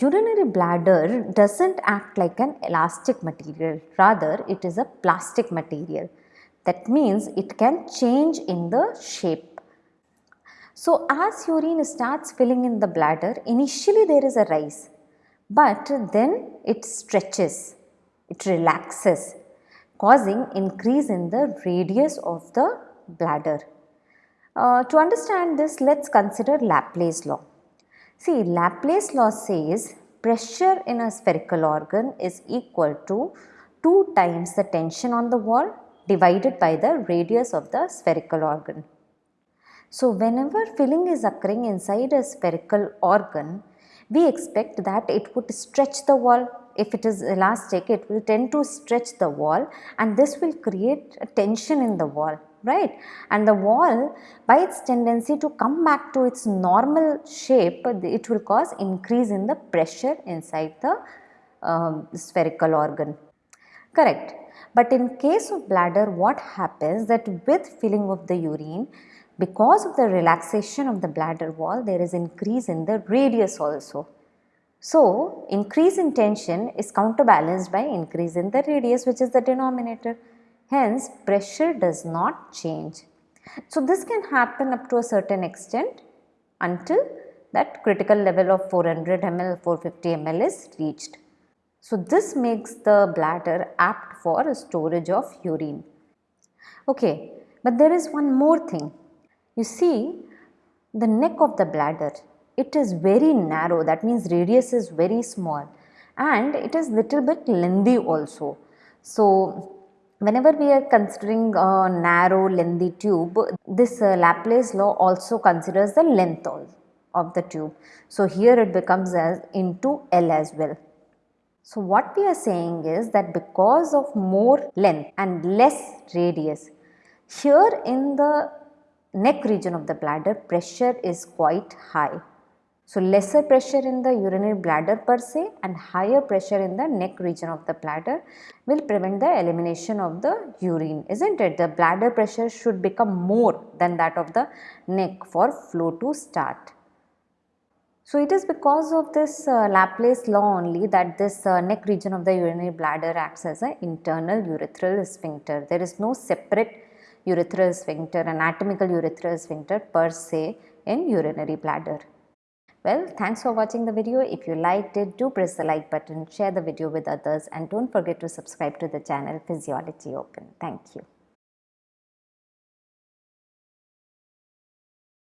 urinary bladder doesn't act like an elastic material, rather it is a plastic material. That means it can change in the shape. So as urine starts filling in the bladder, initially there is a rise, but then it stretches, it relaxes, causing increase in the radius of the bladder. Uh, to understand this, let's consider Laplace law. See, Laplace law says pressure in a spherical organ is equal to 2 times the tension on the wall divided by the radius of the spherical organ. So, whenever filling is occurring inside a spherical organ, we expect that it would stretch the wall. If it is elastic, it will tend to stretch the wall and this will create a tension in the wall right? And the wall by its tendency to come back to its normal shape it will cause increase in the pressure inside the um, spherical organ. Correct. But in case of bladder what happens that with filling of the urine because of the relaxation of the bladder wall there is increase in the radius also. So increase in tension is counterbalanced by increase in the radius which is the denominator Hence, pressure does not change. So, this can happen up to a certain extent until that critical level of 400 ml, 450 ml is reached. So, this makes the bladder apt for storage of urine. Okay, but there is one more thing. You see, the neck of the bladder, it is very narrow, that means radius is very small and it is little bit lengthy also. So, Whenever we are considering a narrow lengthy tube, this uh, Laplace law also considers the length of the tube. So, here it becomes as into L as well. So, what we are saying is that because of more length and less radius, here in the neck region of the bladder pressure is quite high. So, lesser pressure in the urinary bladder per se and higher pressure in the neck region of the bladder will prevent the elimination of the urine isn't it? The bladder pressure should become more than that of the neck for flow to start. So, it is because of this uh, Laplace law only that this uh, neck region of the urinary bladder acts as an internal urethral sphincter. There is no separate urethral sphincter, anatomical urethral sphincter per se in urinary bladder. Well, thanks for watching the video. If you liked it, do press the like button, share the video with others and don't forget to subscribe to the channel Physiology Open. Thank you.